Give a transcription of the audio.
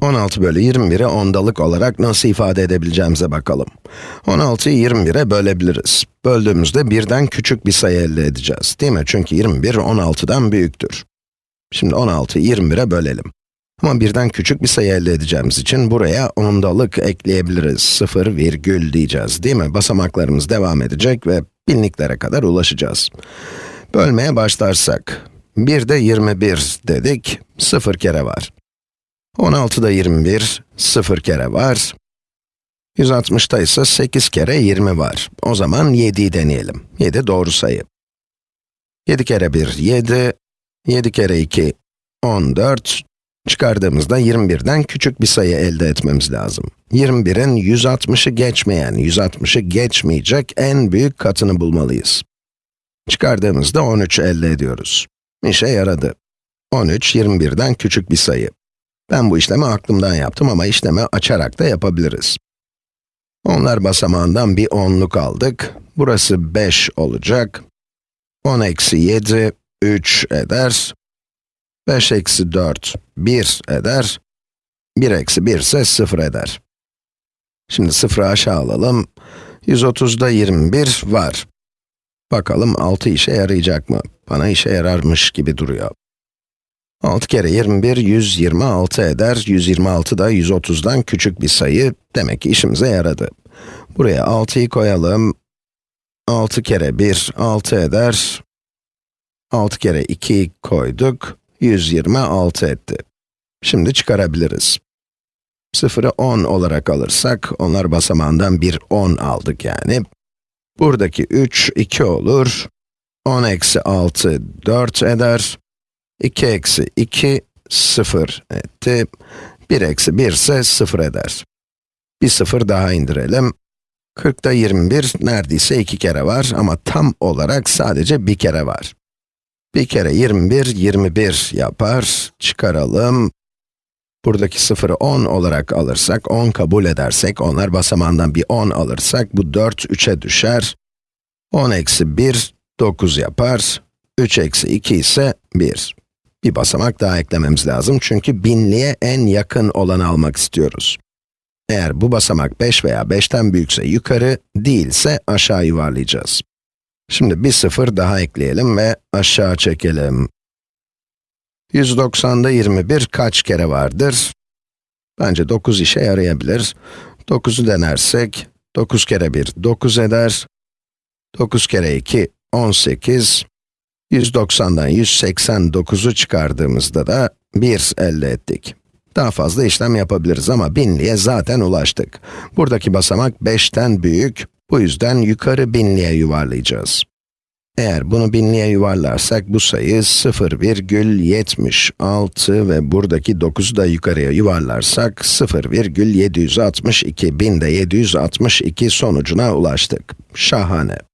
16 bölü 21'i ondalık olarak nasıl ifade edebileceğimize bakalım. 16'yı 21'e bölebiliriz. Böldüğümüzde birden küçük bir sayı elde edeceğiz, değil mi? Çünkü 21, 16'dan büyüktür. Şimdi 16'yı 21'e bölelim. Ama birden küçük bir sayı elde edeceğimiz için buraya ondalık ekleyebiliriz. 0, virgül diyeceğiz, değil mi? Basamaklarımız devam edecek ve binliklere kadar ulaşacağız. Bölmeye başlarsak, 1'de 21 dedik, 0 kere var. 16'da 21, 0 kere var. 160'ta ise 8 kere 20 var. O zaman 7'yi deneyelim. 7 doğru sayı. 7 kere 1, 7. 7 kere 2, 14. Çıkardığımızda 21'den küçük bir sayı elde etmemiz lazım. 21'in 160'ı geçmeyen, 160'ı geçmeyecek en büyük katını bulmalıyız. Çıkardığımızda 13 elde ediyoruz. İşe yaradı. 13, 21'den küçük bir sayı. Ben bu işlemi aklımdan yaptım ama işlemi açarak da yapabiliriz. Onlar basamağından bir onluk aldık. Burası 5 olacak. 10 eksi 7, 3 eder. 5 eksi 4, 1 eder. 1 eksi 1 ise 0 eder. Şimdi 0'ı aşağı alalım. 130'da 21 var. Bakalım 6 işe yarayacak mı? Bana işe yararmış gibi duruyor. 6 kere 21, 126 eder. 126 da 130'dan küçük bir sayı. Demek ki işimize yaradı. Buraya 6'yı koyalım. 6 kere 1, 6 eder. 6 kere 2 koyduk. 126 etti. Şimdi çıkarabiliriz. 0'ı 10 olarak alırsak, onlar basamağından bir 10 aldık yani. Buradaki 3, 2 olur. 10 eksi 6, 4 eder. 2 eksi 2, 0 etti. 1 eksi 1 ise 0 eder. Bir 0 daha indirelim. 40'da 21 neredeyse 2 kere var ama tam olarak sadece bir kere var. Bir kere 21, 21 yapar. Çıkaralım. Buradaki 0'ı 10 olarak alırsak, 10 kabul edersek, onlar basamağından bir 10 alırsak, bu 4, 3'e düşer. 10 eksi 1, 9 yapar. 3 eksi 2 ise 1. Bir basamak daha eklememiz lazım çünkü binliğe en yakın olanı almak istiyoruz. Eğer bu basamak 5 veya 5'ten büyükse yukarı, değilse aşağı yuvarlayacağız. Şimdi bir sıfır daha ekleyelim ve aşağı çekelim. 190'da 21 kaç kere vardır? Bence 9 işe yarayabilir. 9'u denersek, 9 kere 1, 9 eder. 9 kere 2, 18. 190'dan 189'u çıkardığımızda da 1 elde ettik. Daha fazla işlem yapabiliriz ama binliğe zaten ulaştık. Buradaki basamak 5'ten büyük, bu yüzden yukarı binliğe yuvarlayacağız. Eğer bunu binliğe yuvarlarsak bu sayı 0,76 ve buradaki 9'u da yukarıya yuvarlarsak 0,762, binde 762 sonucuna ulaştık. Şahane.